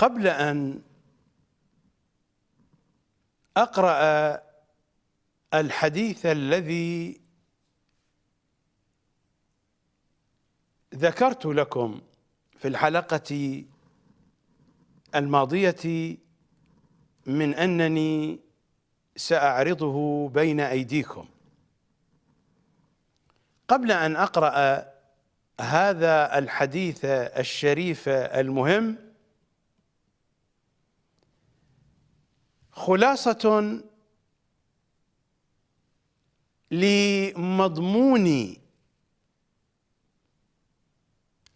قبل أن أقرأ الحديث الذي ذكرت لكم في الحلقة الماضية من أنني سأعرضه بين أيديكم. قبل أن أقرأ هذا الحديث الشريف المهم خلاصة لمضمون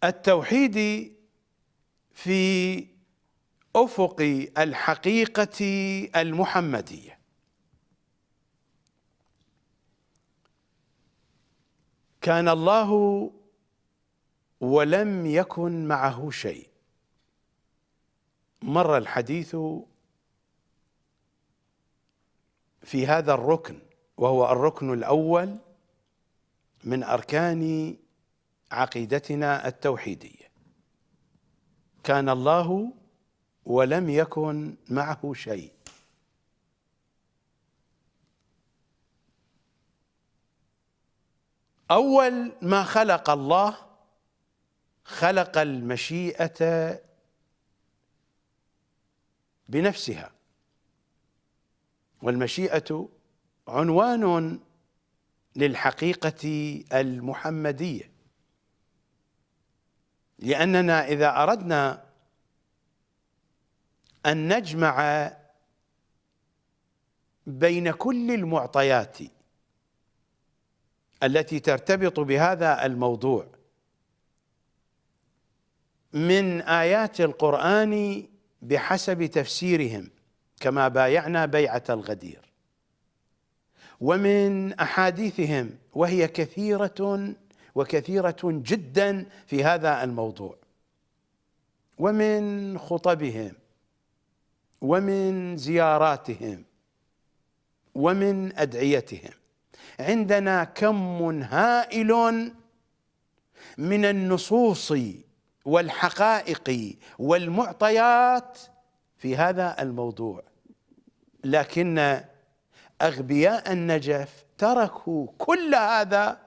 التوحيد في أفق الحقيقة المحمدية. كان الله ولم يكن معه شيء. مر الحديث في هذا الركن وهو الركن الأول من أركان عقيدتنا التوحيدية. كان الله ولم يكن معه شيء. أول ما خلق الله خلق المشيئة بنفسها. والمشيئة عنوان للحقيقة المحمدية. لأننا إذا أردنا أن نجمع بين كل المعطيات التي ترتبط بهذا الموضوع من آيات القرآن بحسب تفسيرهم. كما بايعنا بيعة الغدير. ومن أحاديثهم وهي كثيرة وكثيرة جدا في هذا الموضوع. ومن خطبهم ومن زياراتهم ومن أدعيتهم. عندنا كم هائل من النصوص والحقائق والمعطيات في هذا الموضوع. لكن أغبياء النجف تركوا كل هذا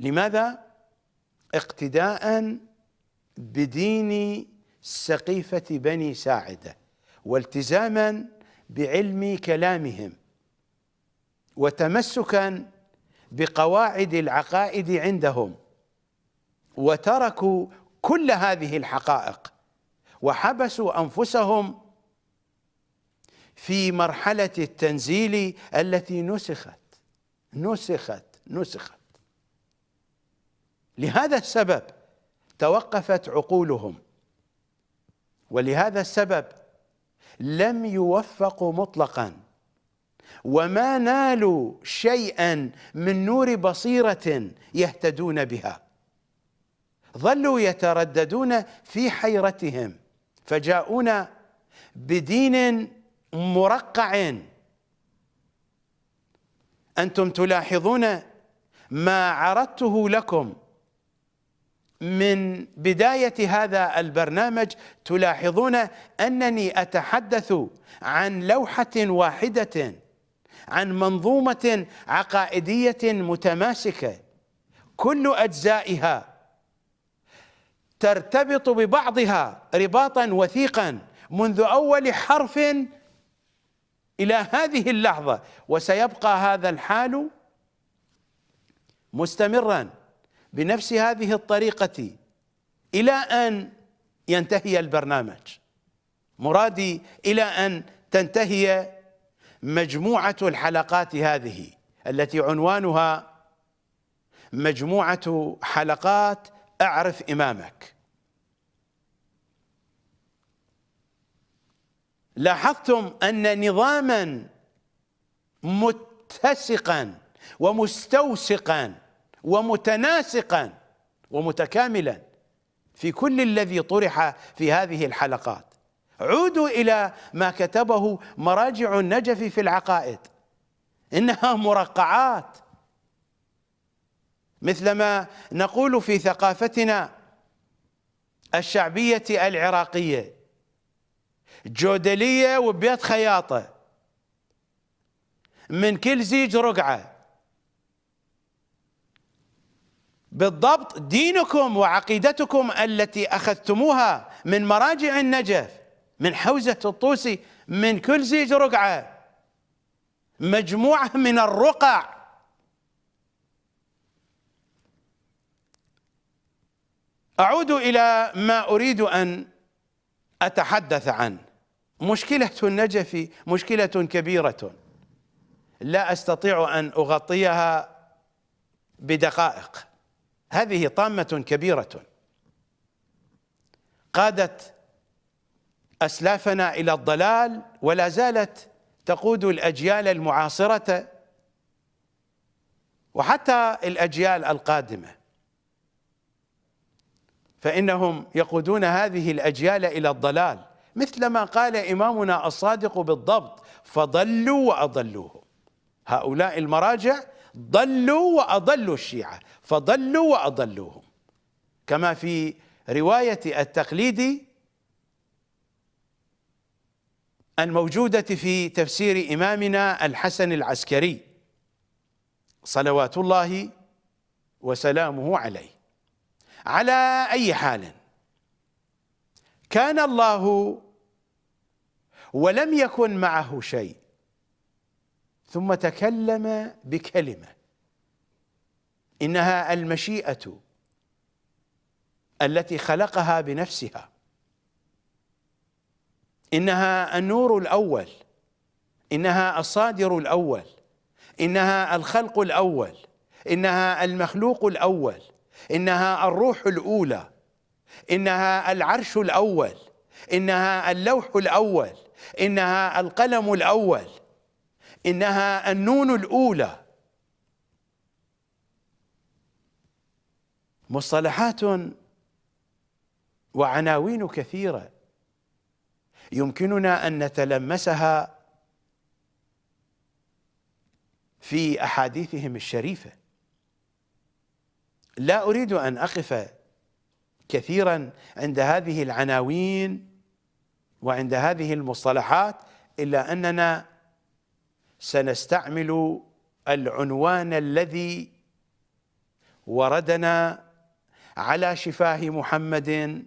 لماذا؟ اقتداء بدين سقيفة بني ساعدة والتزاما بعلم كلامهم وتمسكا بقواعد العقائد عندهم وتركوا كل هذه الحقائق وحبسوا أنفسهم في مرحلة التنزيل التي نسخت نسخت نسخت. لهذا السبب توقفت عقولهم. ولهذا السبب لم يوفقوا مطلقا. وما نالوا شيئا من نور بصيرة يهتدون بها. ظلوا يترددون في حيرتهم. فجاءونا بدين مرقع أنتم تلاحظون ما عرضته لكم من بداية هذا البرنامج تلاحظون أنني أتحدث عن لوحة واحدة عن منظومة عقائدية متماسكة. كل أجزائها ترتبط ببعضها رباطا وثيقا منذ أول حرف إلى هذه اللحظة وسيبقى هذا الحال مستمرا بنفس هذه الطريقة إلى أن ينتهي البرنامج. مرادي إلى أن تنتهي مجموعة الحلقات هذه التي عنوانها مجموعة حلقات أعرف إمامك. لاحظتم أن نظاما متسقا ومستوسقا ومتناسقا ومتكاملا في كل الذي طرح في هذه الحلقات. عودوا إلى ما كتبه مراجع النجف في العقائد. إنها مرقعات. مثلما نقول في ثقافتنا الشعبية العراقية جودلية وبيت خياطة. من كل زيج رقعة. بالضبط دينكم وعقيدتكم التي أخذتموها من مراجع النجف من حوزة الطوسي من كل زيج رقعة. مجموعة من الرقع. أعود إلى ما أريد أن أتحدث عنه. مشكلة النجف مشكلة كبيرة. لا أستطيع أن أغطيها بدقائق. هذه طامة كبيرة. قادت أسلافنا إلى الضلال ولا زالت تقود الأجيال المعاصرة وحتى الأجيال القادمة. فإنهم يقودون هذه الأجيال إلى الضلال. مثلما قال إمامنا الصادق بالضبط فضلوا وأضلوهم هؤلاء المراجع ضلوا وأضلوا الشيعة فضلوا وأضلوهم. كما في رواية التقليد الموجودة في تفسير إمامنا الحسن العسكري صلوات الله وسلامه عليه. على أي حال كان الله ولم يكن معه شيء. ثم تكلم بكلمة. إنها المشيئة التي خلقها بنفسها. إنها النور الأول. إنها الصادر الأول. إنها الخلق الأول. إنها المخلوق الأول. إنها الروح الأولى. إنها العرش الأول. إنها اللوح الأول. إنها القلم الأول إنها النون الأولى. مصطلحات وعناوين كثيرة يمكننا أن نتلمسها في أحاديثهم الشريفة. لا أريد أن أقف كثيرا عند هذه العناوين وعند هذه المصطلحات إلا أننا سنستعمل العنوان الذي وردنا على شفاه محمد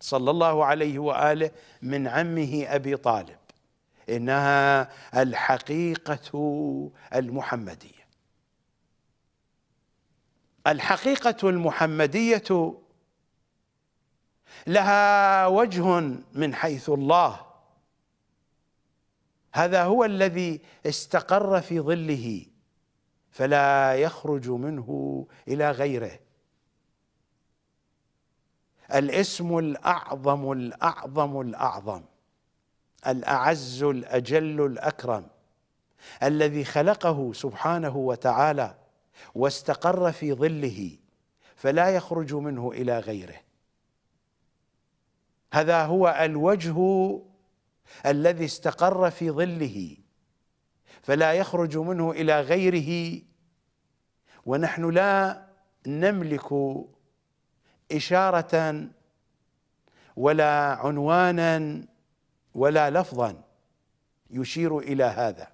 صلى الله عليه وآله من عمه أبي طالب إنها الحقيقة المحمدية. الحقيقة المحمدية لها وجه من حيث الله. هذا هو الذي استقر في ظله فلا يخرج منه إلى غيره. الاسم الأعظم الأعظم الأعظم الأعز الأجل الأكرم الذي خلقه سبحانه وتعالى واستقر في ظله فلا يخرج منه إلى غيره. هذا هو الوجه الذي استقر في ظله فلا يخرج منه إلى غيره ونحن لا نملك إشارة ولا عنوانا ولا لفظا يشير إلى هذا.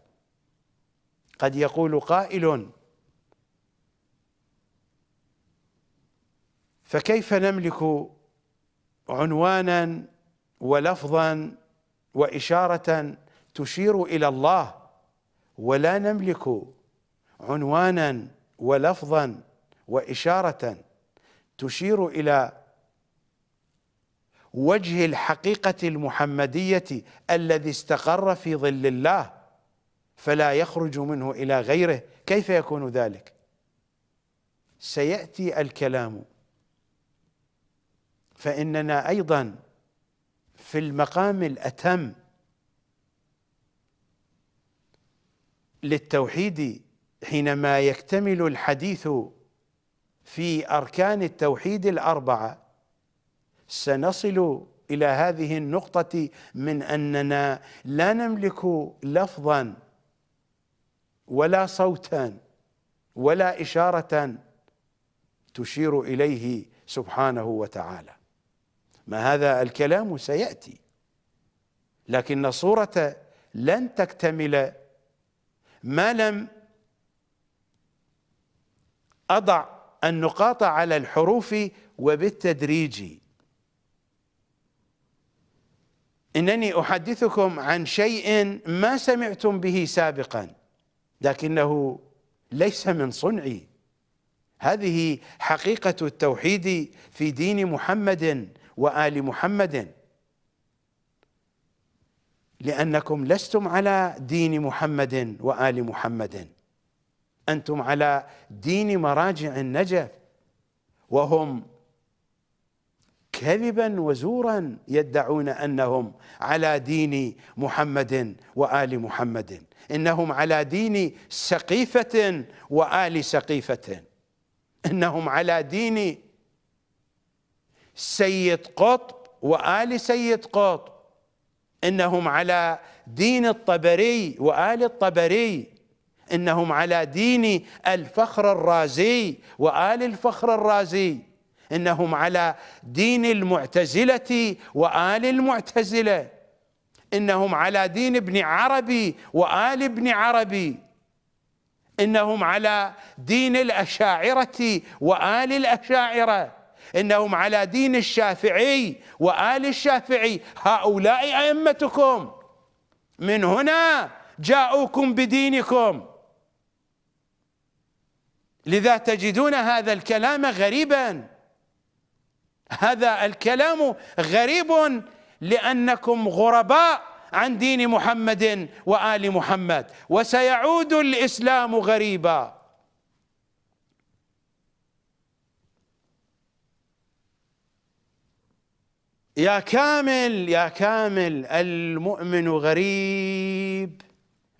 قد يقول قائل فكيف نملك عنوانا ولفظا وإشارة تشير إلى الله. ولا نملك عنوانا ولفظا وإشارة تشير إلى وجه الحقيقة المحمدية الذي استقر في ظل الله فلا يخرج منه إلى غيره. كيف يكون ذلك؟ سيأتي الكلام. فإننا أيضا في المقام الأتم للتوحيد حينما يكتمل الحديث في أركان التوحيد الأربعة. سنصل إلى هذه النقطة من أننا لا نملك لفظا ولا صوتا ولا إشارة تشير إليه سبحانه وتعالى. ما هذا الكلام سيأتي. لكن الصورة لن تكتمل ما لم أضع النقاط على الحروف وبالتدريج. إنني أحدثكم عن شيء ما سمعتم به سابقا لكنه ليس من صنعي. هذه حقيقة التوحيد في دين محمد وآل محمد. لأنكم لستم على دين محمد وآل محمد. أنتم على دين مراجع النجف. وهم كذبا وزورا يدعون أنهم على دين محمد وآل محمد. إنهم على دين سقيفة وآل سقيفة. إنهم على دين سيد قطب وآل سيد قطب. إنهم على دين الطبري وآل الطبري. إنهم على دين الفخر الرازي وآل الفخر الرازي. إنهم على دين المعتزلة وآل المعتزلة. إنهم على دين ابن عربي وآل ابن عربي. إنهم على دين الأشاعرة وآل الأشاعرة. إنهم على دين الشافعي وآل الشافعي. هؤلاء أئمتكم. من هنا جاءوكم بدينكم. لذا تجدون هذا الكلام غريبا. هذا الكلام غريب لأنكم غرباء عن دين محمد وآل محمد وسيعود الإسلام غريبا. يا كامل يا كامل المؤمن غريب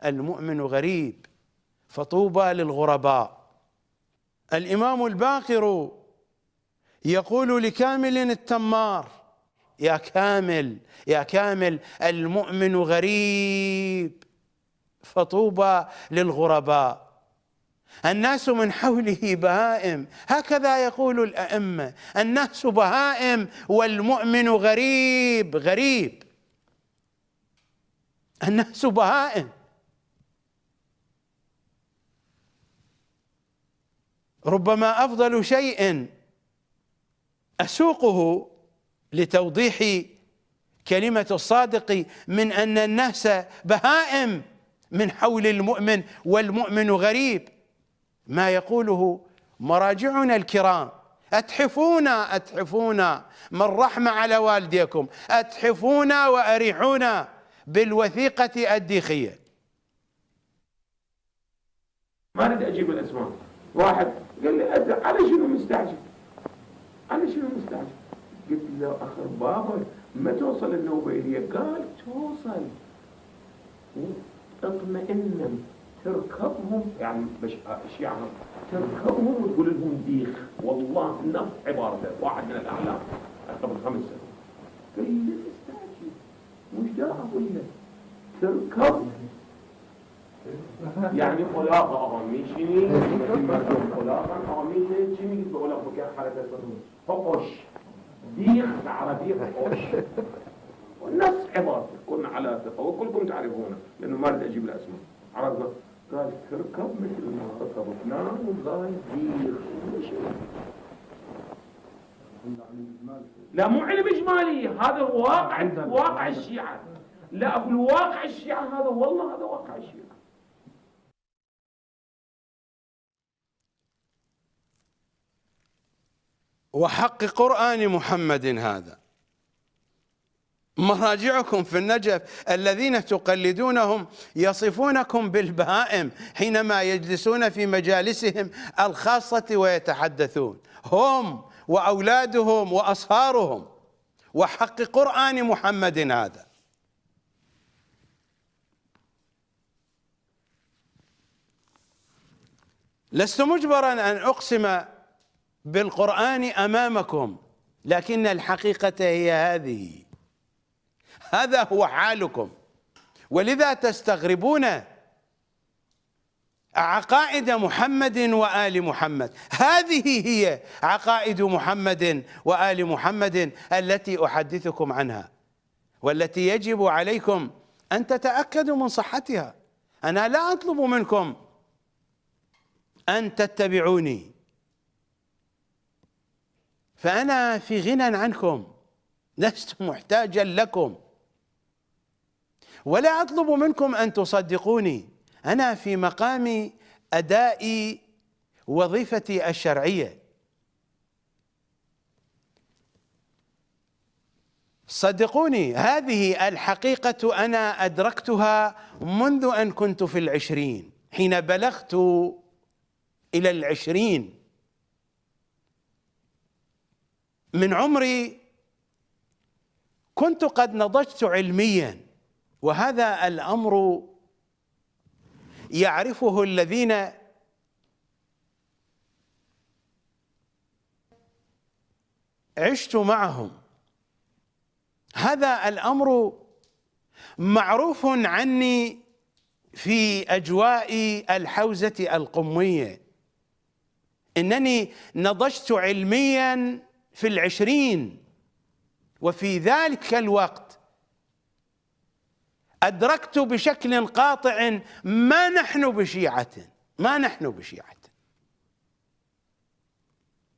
المؤمن غريب. فطوبى للغرباء. الإمام الباقر يقول لكامل التمار يا كامل يا كامل المؤمن غريب. فطوبى للغرباء. الناس من حوله بهائم. هكذا يقول الأئمة. الناس بهائم والمؤمن غريب غريب. الناس بهائم. ربما أفضل شيء أسوقه لتوضيح كلمة الصادق من أن الناس بهائم من حول المؤمن والمؤمن غريب. ما يقوله مراجعنا الكرام. أتحفونا أتحفونا من رحمة على والديكم. أتحفونا وأريحونا بالوثيقة الديخية. ما أريد أجيب الأسماء. واحد قال لي على شنو مستعجل؟ على شنو مستعجل؟ قلت له أخر بابا ما توصل النوبة إلي؟ قال توصل. اطمئن. تركبهم. يعني مش الشيعة تركبهم وتقول لهم ديخ. والله نفس عبارته واحد من الأعلام قبل خمس سنين. قال لي استعجل مش دا أقول لك. تركب. يعني خلاقة أغميشني مردم خلاقة أغميشني شنو بقول لك بكير حركة فقش ديخ العربية فقش. ونفس عبارته كنا على ثقة. وكلكم تعرفونه لأنه ما أريد أجيب الأسماء. عرفنا؟ قال تركب مثل ما ركب فلان وقال ديخ لا مو علم إجمالي هذا واقع واقع الشيعة. لا أقول واقع الشيعة هذا والله هذا واقع الشيعة. وحق قرآن محمد هذا. مراجعكم في النجف. الذين تقلدونهم يصفونكم بالبهائم حينما يجلسون في مجالسهم الخاصة ويتحدثون. هم وأولادهم وأصهارهم. وحق قرآن محمد هذا. لست مجبرا أن أقسم بالقرآن أمامكم لكن الحقيقة هي هذه. هذا هو حالكم. ولذا تستغربون عقائد محمد وآل محمد. هذه هي عقائد محمد وآل محمد التي أحدثكم عنها والتي يجب عليكم أن تتأكدوا من صحتها. أنا لا أطلب منكم أن تتبعوني. فأنا في غنى عنكم. لست محتاجا لكم. ولا أطلب منكم أن تصدقوني. أنا في مقام أداء وظيفتي الشرعية. صدقوني هذه الحقيقة أنا أدركتها منذ أن كنت في العشرين حين بلغت إلى العشرين. من عمري كنت قد نضجت علميا. وهذا الأمر يعرفه الذين عشت معهم. هذا الأمر معروف عني في أجواء الحوزة القمية. إنني نضجت علميا في العشرين. وفي ذلك الوقت أدركت بشكل قاطع ما نحن بشيعة ما نحن بشيعة.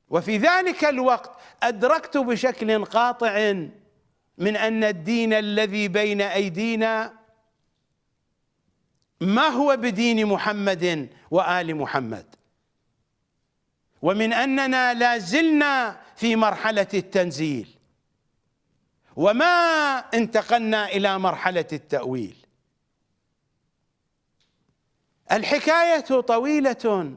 وفي ذلك الوقت أدركت بشكل قاطع من أن الدين الذي بين أيدينا ما هو بدين محمد وآل محمد. ومن أننا لا زلنا في مرحلة التنزيل. وما انتقلنا إلى مرحلة التأويل. الحكاية طويلة.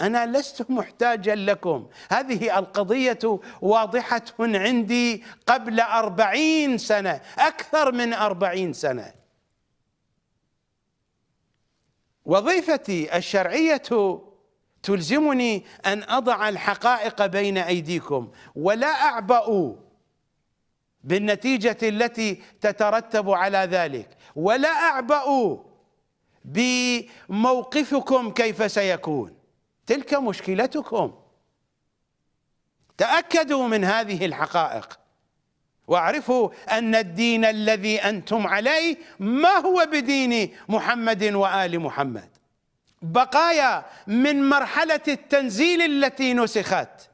أنا لست محتاجا لكم. هذه القضية واضحة عندي قبل أربعين سنة أكثر من أربعين سنة. وظيفتي الشرعية تلزمني أن أضع الحقائق بين أيديكم ولا أعبأ بالنتيجة التي تترتب على ذلك. ولا أعبأ بموقفكم كيف سيكون. تلك مشكلتكم. تأكدوا من هذه الحقائق. واعرفوا أن الدين الذي أنتم عليه ما هو بدين محمد وآل محمد. بقايا من مرحلة التنزيل التي نسخت.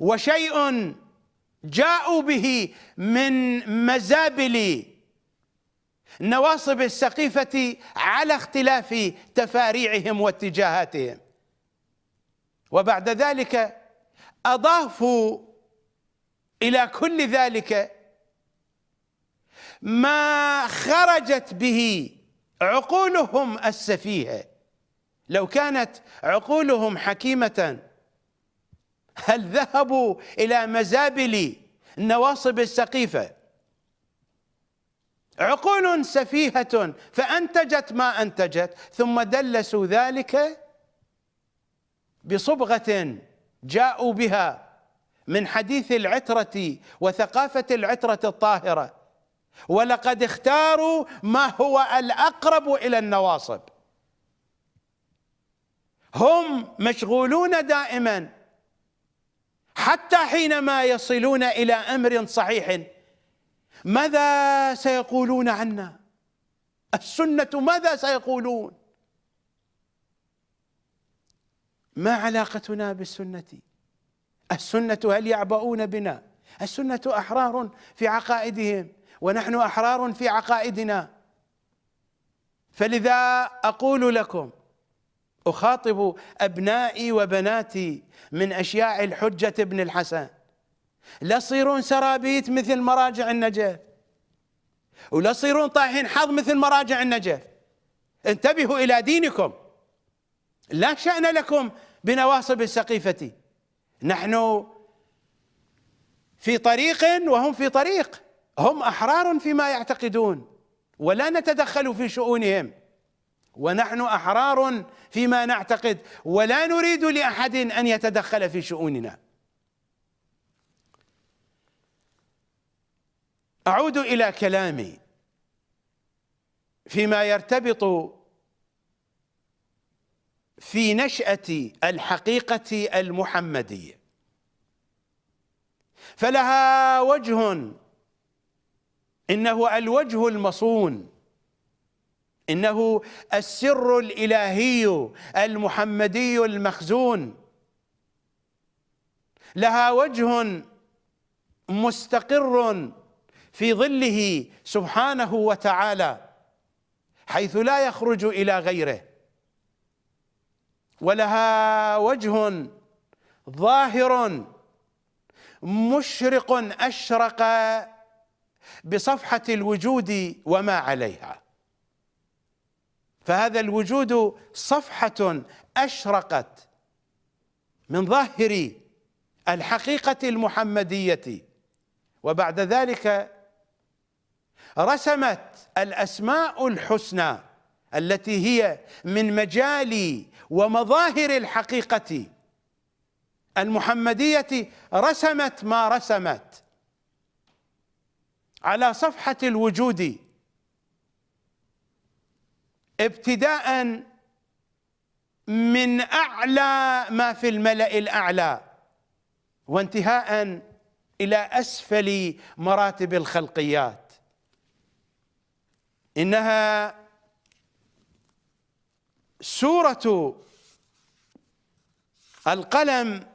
وشيء جاءوا به من مزابل نواصب السقيفة على اختلاف تفاريعهم واتجاهاتهم. وبعد ذلك أضافوا إلى كل ذلك ما خرجت به عقولهم السفيهة. لو كانت عقولهم حكيمة هل ذهبوا إلى مزابل النواصب السقيفة؟ عقول سفيهة فأنتجت ما أنتجت ثم دلسوا ذلك بصبغة جاءوا بها من حديث العترة وثقافة العترة الطاهرة. ولقد اختاروا ما هو الأقرب إلى النواصب. هم مشغولون دائما حتى حينما يصلون إلى أمر صحيح ماذا سيقولون عنا؟ السنة ماذا سيقولون؟ ما علاقتنا بالسنة؟ السنة هل يعبؤون بنا؟ السنة أحرار في عقائدهم ونحن أحرار في عقائدنا. فلذا أقول لكم أخاطب أبنائي وبناتي من أشياع الحجة ابن الحسن. لا تصيرون سرابيت مثل مراجع النجف. ولا تصيرون طايحين حظ مثل مراجع النجف. انتبهوا إلى دينكم. لا شأن لكم بنواصب السقيفة. نحن في طريق وهم في طريق. هم أحرار فيما يعتقدون. ولا نتدخل في شؤونهم. ونحن أحرار فيما نعتقد ولا نريد لأحد أن يتدخل في شؤوننا. أعود إلى كلامي فيما يرتبط في نشأة الحقيقة المحمدية. فلها وجه إنه الوجه المصون إنه السر الإلهي المحمدي المخزون. لها وجه مستقر في ظله سبحانه وتعالى حيث لا يخرج إلى غيره. ولها وجه ظاهر مشرق أشرق بصفحة الوجود وما عليها. فهذا الوجود صفحة أشرقت من ظاهر الحقيقة المحمدية. وبعد ذلك رسمت الأسماء الحسنى التي هي من مجال ومظاهر الحقيقة. المحمدية رسمت ما رسمت على صفحة الوجود ابتداء من أعلى ما في الملأ الأعلى وانتهاء إلى أسفل مراتب الخلقيات. إنها سورة القلم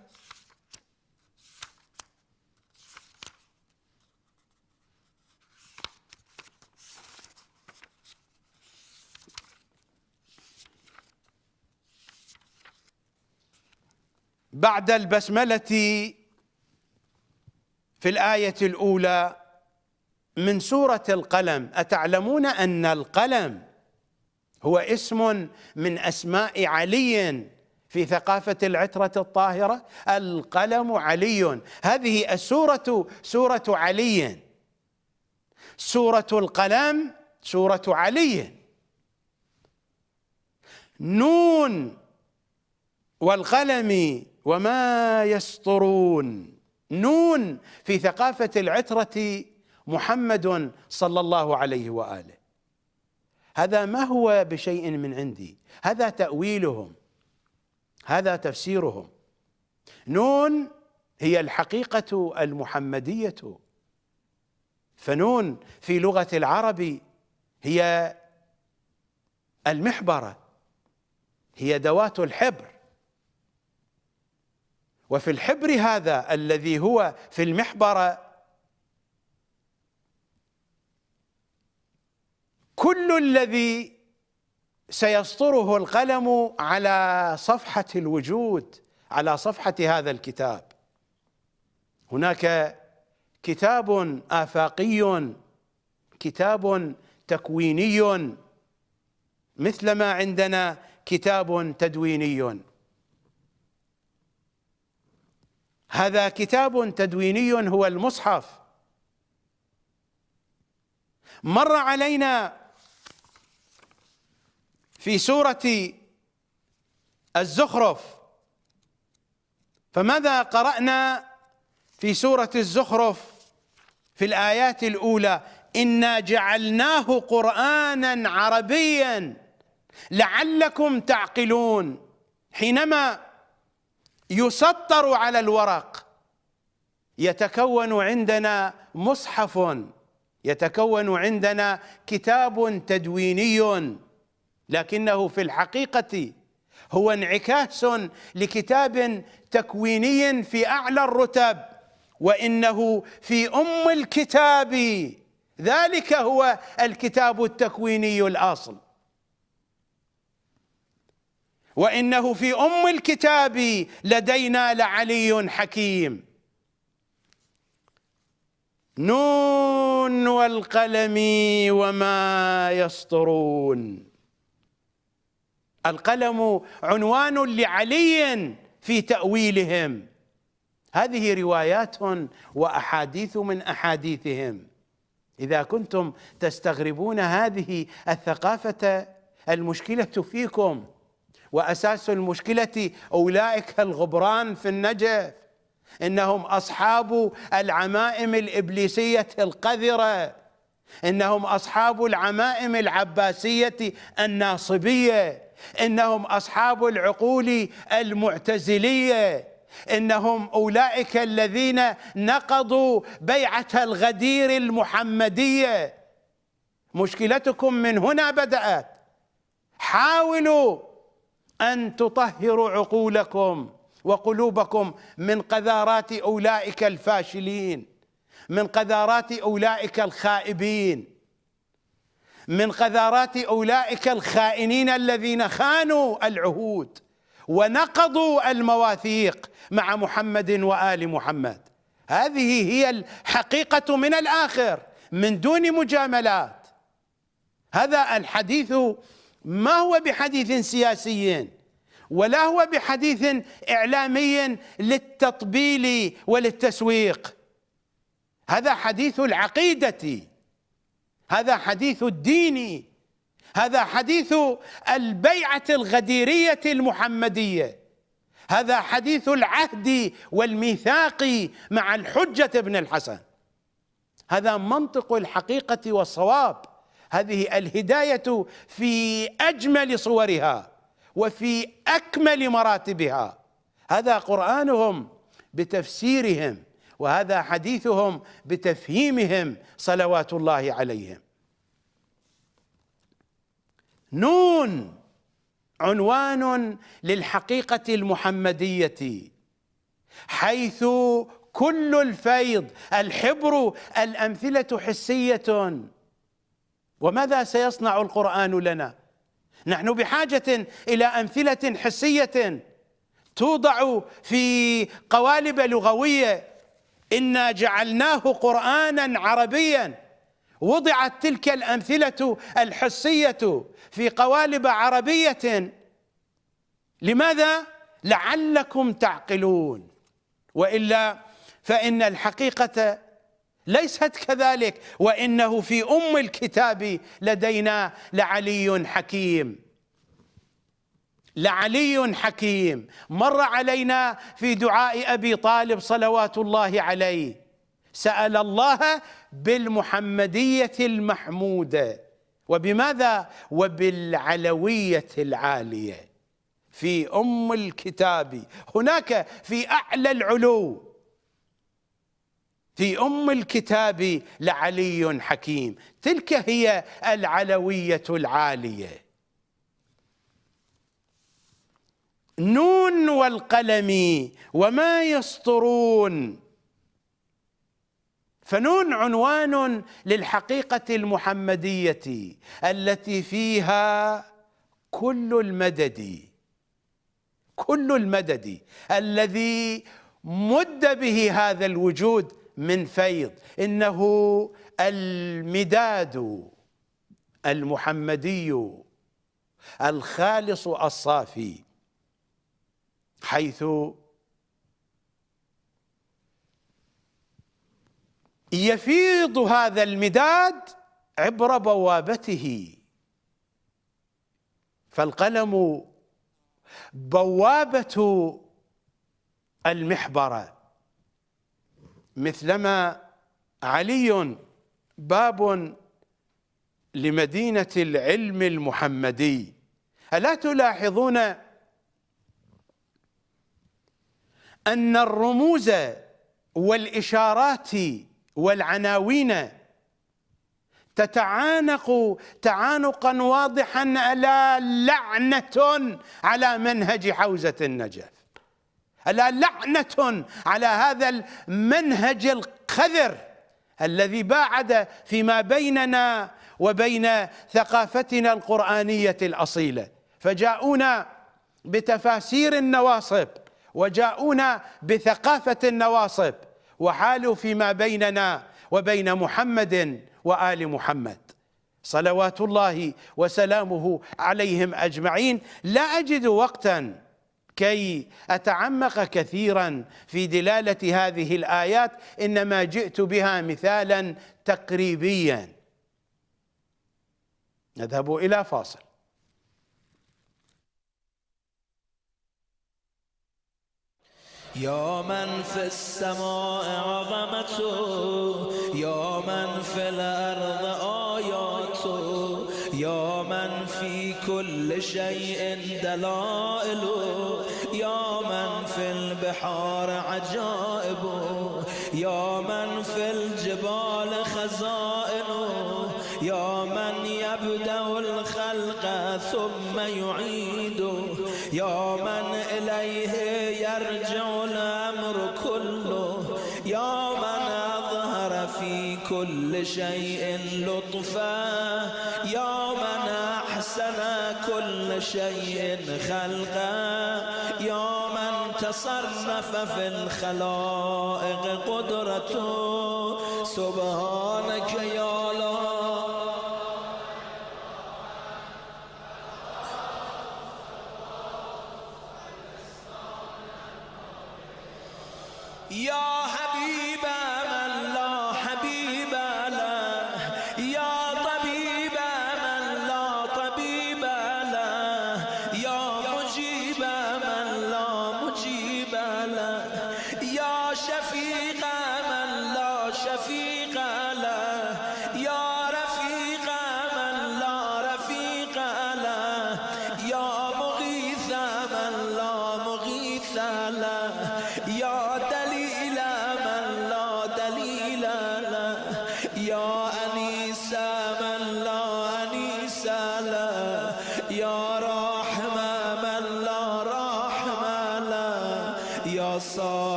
بعد البسملة في الآية الأولى من سورة القلم أتعلمون أن القلم هو اسم من أسماء علي في ثقافة العترة الطاهرة؟ القلم علي. هذه السورة سورة علي. سورة القلم سورة علي. نون والقلم وما يسطرون. نون في ثقافة العترة محمد صلى الله عليه وآله. هذا ما هو بشيء من عندي؟ هذا تأويلهم. هذا تفسيرهم. نون هي الحقيقة المحمدية. فنون في لغة العرب هي المحبرة هي دوات الحبر. وفي الحبر هذا الذي هو في المحبرة كل الذي سيسطره القلم على صفحة الوجود على صفحة هذا الكتاب. هناك كتاب آفاقي كتاب تكويني مثلما عندنا كتاب تدويني. هذا كتاب تدويني هو المصحف. مر علينا في سورة الزخرف. فماذا قرأنا في سورة الزخرف؟ في الآيات الأولى إنا جعلناه قرآنا عربيا لعلكم تعقلون. حينما يسطر على الورق. يتكون عندنا مصحف يتكون عندنا كتاب تدويني. لكنه في الحقيقة هو انعكاس لكتاب تكويني في أعلى الرتب وإنه في أم الكتاب. ذلك هو الكتاب التكويني الأصل. وإنه في أم الكتاب لدينا لعلي حكيم. نون والقلم وما يسطرون. القلم عنوان لعلي في تأويلهم. هذه روايات وأحاديث من أحاديثهم. إذا كنتم تستغربون هذه الثقافة المشكلة فيكم. وأساس المشكلة أولئك الغبران في النجف إنهم أصحاب العمائم الإبليسية القذرة إنهم أصحاب العمائم العباسية الناصبية إنهم أصحاب العقول المعتزلية إنهم أولئك الذين نقضوا بيعة الغدير المحمدية. مشكلتكم من هنا بدأت. حاولوا أن تطهروا عقولكم وقلوبكم من قذارات أولئك الفاشلين من قذارات أولئك الخائبين من قذارات أولئك الخائنين الذين خانوا العهود ونقضوا المواثيق مع محمد وآل محمد. هذه هي الحقيقة من الآخر من دون مجاملات. هذا الحديث ما هو بحديث سياسي؟ ولا هو بحديث إعلامي للتطبيل وللتسويق. هذا حديث العقيدة هذا حديث الدين هذا حديث البيعة الغديرية المحمدية. هذا حديث العهد والميثاق مع الحجة ابن الحسن. هذا منطق الحقيقة والصواب. هذه الهداية في أجمل صورها وفي أكمل مراتبها. هذا قرآنهم بتفسيرهم وهذا حديثهم بتفهيمهم صلوات الله عليهم. نون عنوان للحقيقة المحمدية حيث كل الفيض الحبر الأمثلة حسية. وماذا سيصنع القرآن لنا؟ نحن بحاجة إلى أمثلة حسية توضع في قوالب لغوية. إنا جعلناه قرآنا عربيا. وضعت تلك الأمثلة الحسية في قوالب عربية. لماذا؟ لعلكم تعقلون. وإلا فإن الحقيقة ليست كذلك. وإنه في أم الكتاب لدينا لعلي حكيم. لعلي حكيم. مر علينا في دعاء أبي طالب صلوات الله عليه. سأل الله بالمحمدية المحمودة. وبماذا؟ وبالعلوية العالية. في أم الكتاب. هناك في أعلى العلو. في أم الكتاب لعلي حكيم. تلك هي العلوية العالية. نون والقلم وما يسطرون. فنون عنوان للحقيقة المحمدية التي فيها كل المدد. كل المدد الذي مد به هذا الوجود من فيض. إنه المداد المحمدي الخالص الصافي حيث يفيض هذا المداد عبر بوابته. فالقلم بوابة المحبره مثلما علي باب لمدينة العلم المحمدي. ألا تلاحظون أن الرموز والإشارات والعناوين تتعانق تعانقا واضحا الا لعنة على منهج حوزة النجف ألا لعنة على هذا المنهج القذر الذي باعد فيما بيننا وبين ثقافتنا القرآنية الأصيلة. فجاءونا بتفاسير النواصب وجاءونا بثقافة النواصب وحالوا فيما بيننا وبين محمد وآل محمد. صلوات الله وسلامه عليهم أجمعين. لا أجد وقتا كي أتعمق كثيرا في دلالة هذه الآيات إنما جئت بها مثالا تقريبيا. نذهب إلى فاصل. يا من في السماء عظمته يا من في الأرض كل شيء دلائل يا من في البحار عجائب يا من في الجبال خزائن يا من يبدأ الخلق ثم يعيد يا من إليه يرجع الأمر كله. يا من أظهر في كل شيء لطفا يا أحسن كل شيء خلقا. يا من تصرف في الخلائق قدرته. سبحانك يا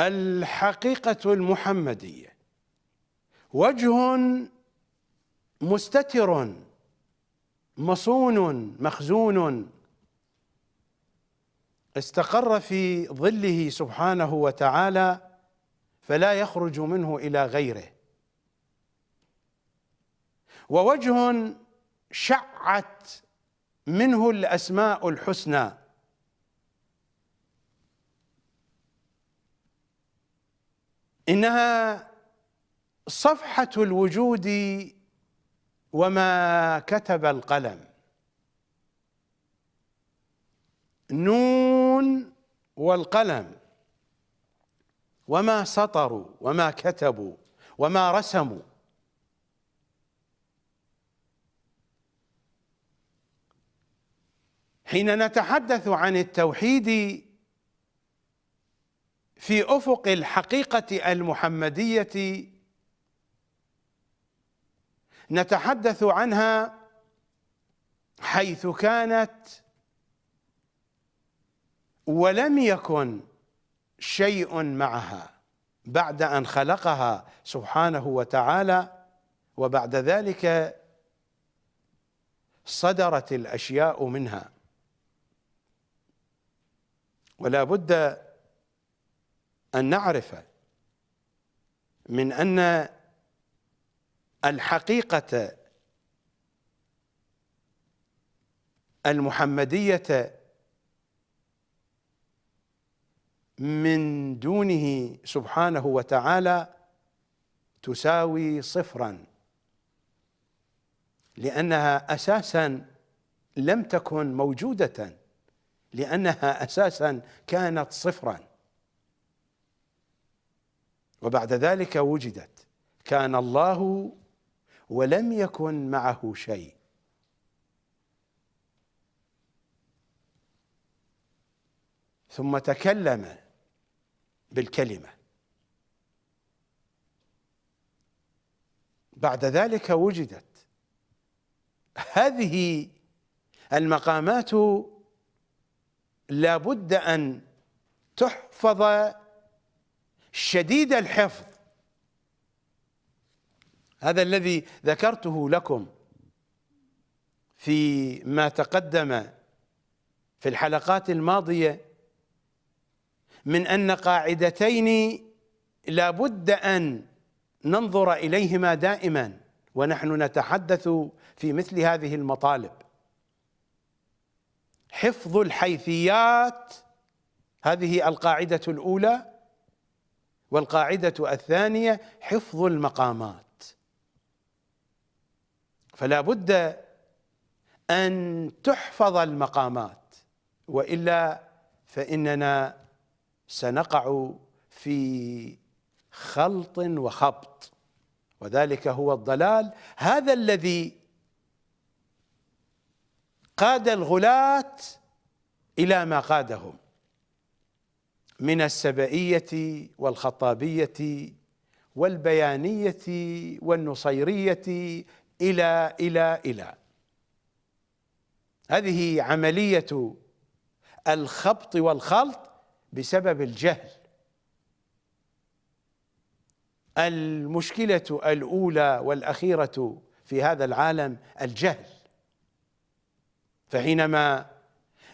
الحقيقة المحمدية. وجه مستتر مصون مخزون استقر في ظله سبحانه وتعالى فلا يخرج منه إلى غيره. ووجه شعت منه الأسماء الحسنى. إنها صفحة الوجود وما كتب القلم. نون والقلم. وما سطروا وما كتبوا وما رسموا. حين نتحدث عن التوحيد في أفق الحقيقة المحمدية نتحدث عنها حيث كانت ولم يكن شيء معها بعد أن خلقها سبحانه وتعالى وبعد ذلك صدرت الأشياء منها. ولا بد أن نعرف من أن الحقيقة المحمدية من دونه سبحانه وتعالى تساوي صفرا لأنها أساسا لم تكن موجودة لأنها أساسا كانت صفرا. وبعد ذلك وجدت كان الله ولم يكن معه شيء. ثم تكلم بالكلمة. بعد ذلك وجدت هذه المقامات لا بد أن تحفظ شديد الحفظ. هذا الذي ذكرته لكم في ما تقدم في الحلقات الماضية من أن قاعدتين لا بد أن ننظر إليهما دائما ونحن نتحدث في مثل هذه المطالب. حفظ الحيثيات هذه القاعدة الأولى والقاعدة الثانية حفظ المقامات. فلا بد أن تحفظ المقامات وإلا فإننا سنقع في خلط وخبط وذلك هو الضلال. هذا الذي قاد الغلاة إلى ما قادهم. من السبئية والخطابية والبيانية والنصيرية إلى إلى إلى. هذه عملية الخبط والخلط بسبب الجهل. المشكلة الأولى والأخيرة في هذا العالم الجهل. فحينما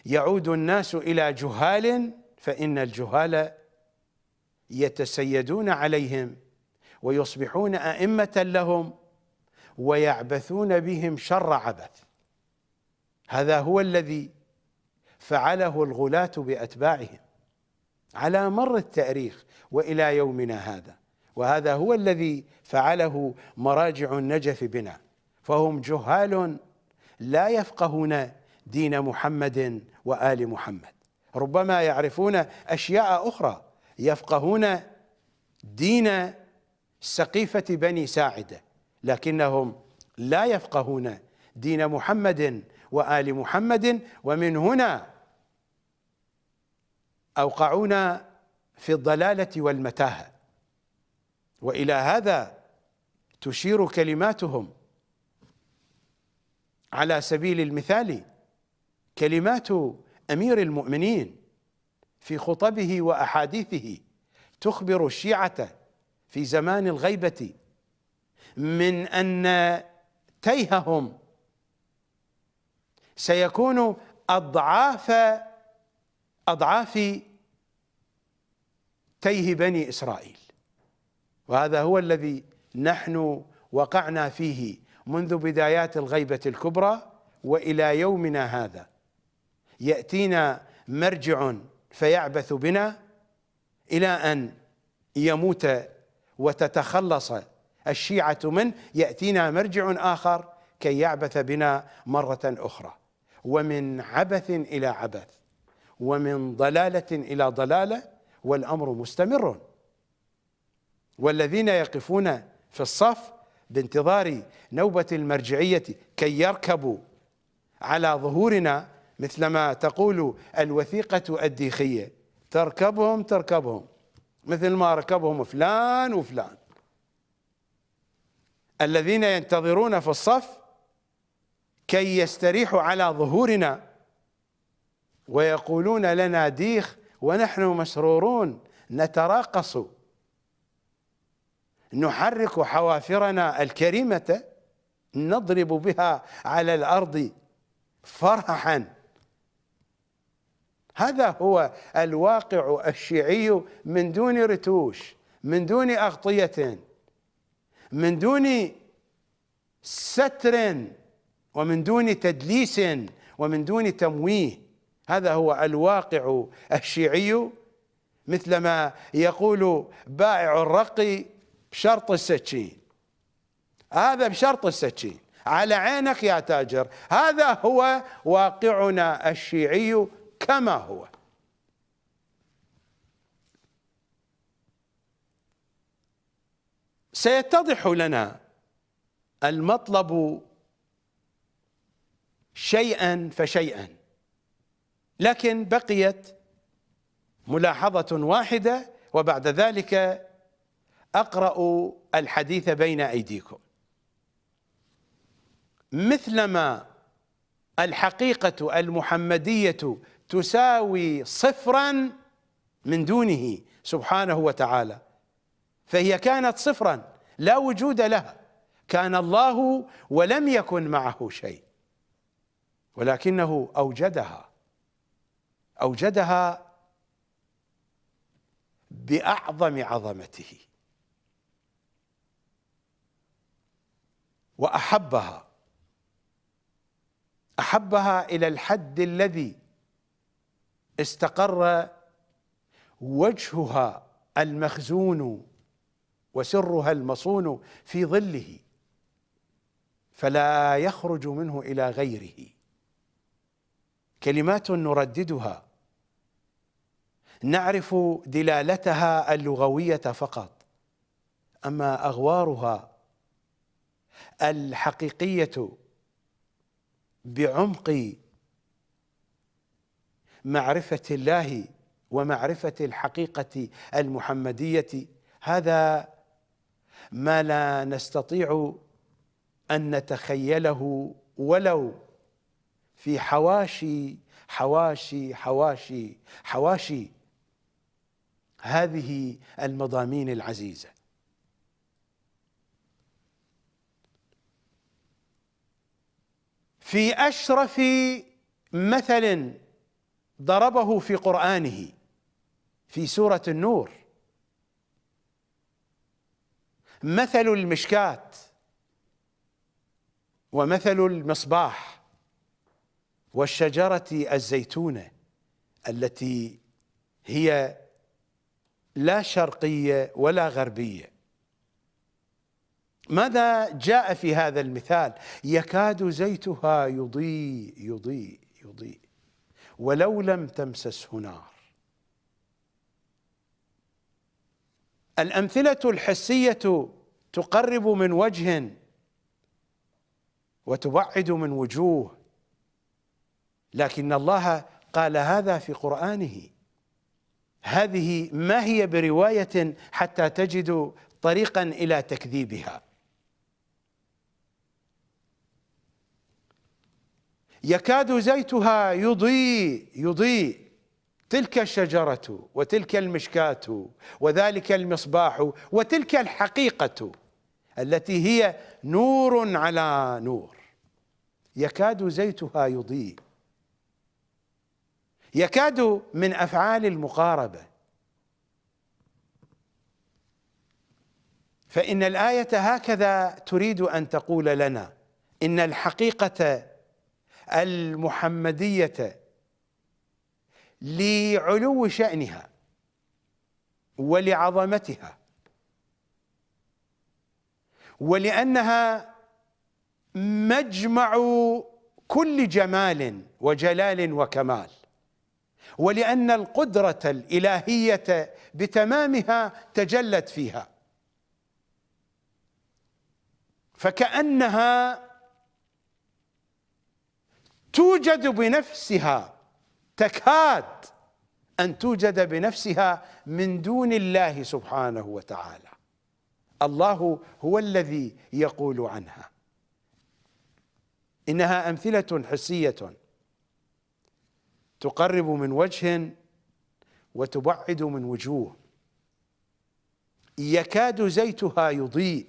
يعود الناس إلى جهال فإن الجهال يتسيدون عليهم ويصبحون أئمة لهم ويعبثون بهم شر عبث. هذا هو الذي فعله الغلاة بأتباعهم على مر التاريخ وإلى يومنا هذا. وهذا هو الذي فعله مراجع النجف بنا. فهم جهال لا يفقهون دين محمد وآل محمد. ربما يعرفون أشياء أخرى. يفقهون دين سقيفة بني ساعدة لكنهم لا يفقهون دين محمد وآل محمد. ومن هنا أوقعونا في الضلالة والمتاهة. وإلى هذا تشير كلماتهم. على سبيل المثال كلمات أمير المؤمنين في خطبه وأحاديثه تخبر الشيعة في زمان الغيبة من أن تيههم سيكون أضعاف أضعاف تيه بني إسرائيل. وهذا هو الذي نحن وقعنا فيه منذ بدايات الغيبة الكبرى وإلى يومنا هذا. يأتينا مرجع فيعبث بنا إلى أن يموت وتتخلص الشيعة منه يأتينا مرجع آخر كي يعبث بنا مرة أخرى. ومن عبث إلى عبث ومن ضلالة إلى ضلالة والأمر مستمر. والذين يقفون في الصف بانتظار نوبة المرجعية كي يركبوا على ظهورنا مثلما تقول الوثيقة الديخية. تركبهم تركبهم. مثل ما ركبهم فلان وفلان. الذين ينتظرون في الصف كي يستريحوا على ظهورنا ويقولون لنا ديخ ونحن مسرورون. نتراقص. نحرك حوافرنا الكريمة. نضرب بها على الأرض فرحا. هذا هو الواقع الشيعي من دون رتوش من دون أغطية من دون ستر ومن دون تدليس ومن دون تمويه. هذا هو الواقع الشيعي. مثلما يقول بائع الرقي بشرط السكين هذا بشرط السكين على عينك يا تاجر. هذا هو واقعنا الشيعي. كما هو. سيتضح لنا المطلب شيئا فشيئا لكن بقيت ملاحظة واحدة وبعد ذلك أقرأ الحديث بين أيديكم. مثلما الحقيقة المحمدية تساوي صفرا من دونه سبحانه وتعالى. فهي كانت صفرا لا وجود لها. كان الله ولم يكن معه شيء. ولكنه أوجدها. أوجدها بأعظم عظمته. وأحبها. أحبها إلى الحد الذي استقر وجهها المخزون وسرها المصون في ظله فلا يخرج منه إلى غيره. كلمات نرددها. نعرف دلالتها اللغوية فقط أما أغوارها الحقيقية بعمق معرفة الله ومعرفة الحقيقة المحمدية. هذا ما لا نستطيع أن نتخيله ولو في حواشي حواشي حواشي حواشي هذه المضامين العزيزة. في أشرف مثل ضربه في قرآنه في سورة النور. مثل المشكاة ومثل المصباح والشجرة الزيتونة التي هي لا شرقية ولا غربية. ماذا جاء في هذا المثال؟ يكاد زيتها يضيء يضيء يضيء. ولو لم تمسسه نار. الأمثلة الحسية تقرب من وجه وتبعد من وجوه لكن الله قال هذا في قرآنه. هذه ما هي برواية حتى تجد طريقا إلى تكذيبها. يكاد زيتها يضيء يضيء تلك الشجرة وتلك المشكاة وذلك المصباح وتلك الحقيقة التي هي نور على نور. يكاد زيتها يضيء. يكاد من أفعال المقاربة. فإن الآية هكذا تريد أن تقول لنا إن الحقيقة المحمدية لعلو شأنها ولعظمتها ولأنها مجمع كل جمال وجلال وكمال ولأن القدرة الإلهية بتمامها تجلت فيها فكأنها توجد بنفسها تكاد أن توجد بنفسها من دون الله سبحانه وتعالى. الله هو الذي يقول عنها. إنها أمثلة حسية. تقرب من وجه وتبعد من وجوه. يكاد زيتها يضيء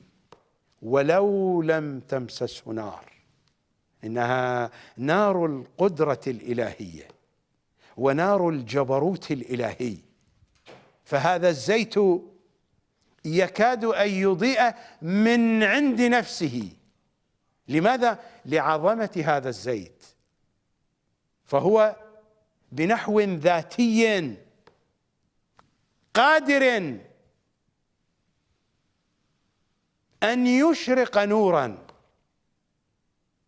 ولو لم تمسسه نار. إنها نار القدرة الإلهية ونار الجبروت الإلهي. فهذا الزيت يكاد أن يضيء من عند نفسه. لماذا؟ لعظمة هذا الزيت. فهو بنحو ذاتي قادر أن يشرق نورا.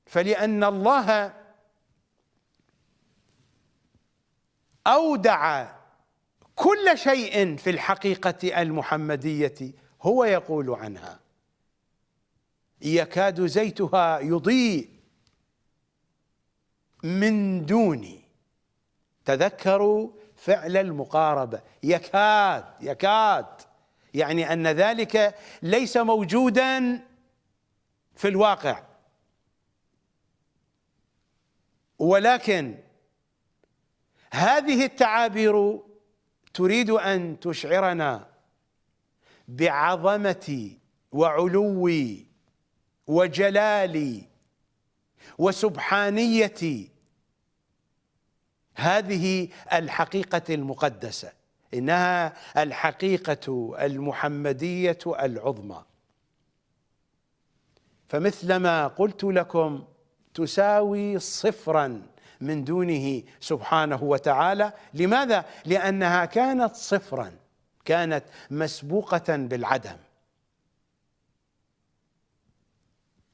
فلأن الله أودع كل شيء في الحقيقة المحمدية هو يقول عنها. يكاد زيتها يضيء من دون تذكروا فعل المقاربه يكاد يكاد. يعني أن ذلك ليس موجودا في الواقع. ولكن هذه التعابير تريد أن تشعرنا بعظمة وعلو وجلال وسبحانية هذه الحقيقة المقدسة إنها الحقيقة المحمدية العظمى. فمثلما قلت لكم تساوي صفرا من دونه سبحانه وتعالى. لماذا؟ لأنها كانت صفرا كانت مسبوقة بالعدم.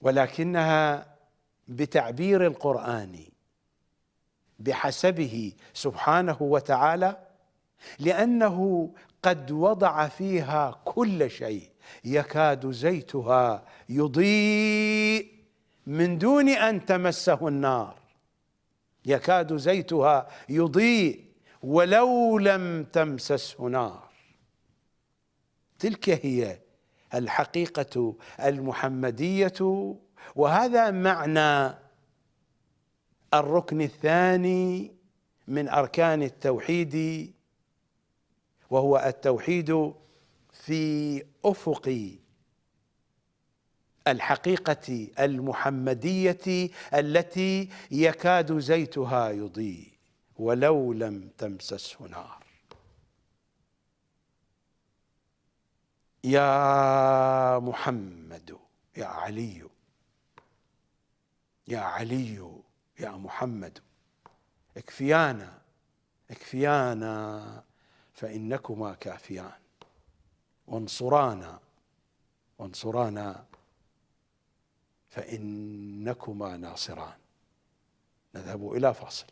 ولكنها بتعبير القرآن بحسبه سبحانه وتعالى لأنه قد وضع فيها كل شيء. يكاد زيتها يضيء. من دون أن تمسه النار. يكاد زيتها يضيء ولو لم تمسسه نار. تلك هي الحقيقة المحمدية وهذا معنى الركن الثاني من أركان التوحيد وهو التوحيد في افق الحقيقة المحمدية التي يكاد زيتها يضيء ولو لم تمسسه نار. يا محمد يا علي يا علي يا محمد اكفيانا اكفيانا فإنكما كافيان. وانصرانا وانصرانا فإنكما ناصران. نذهب إلى فاصل.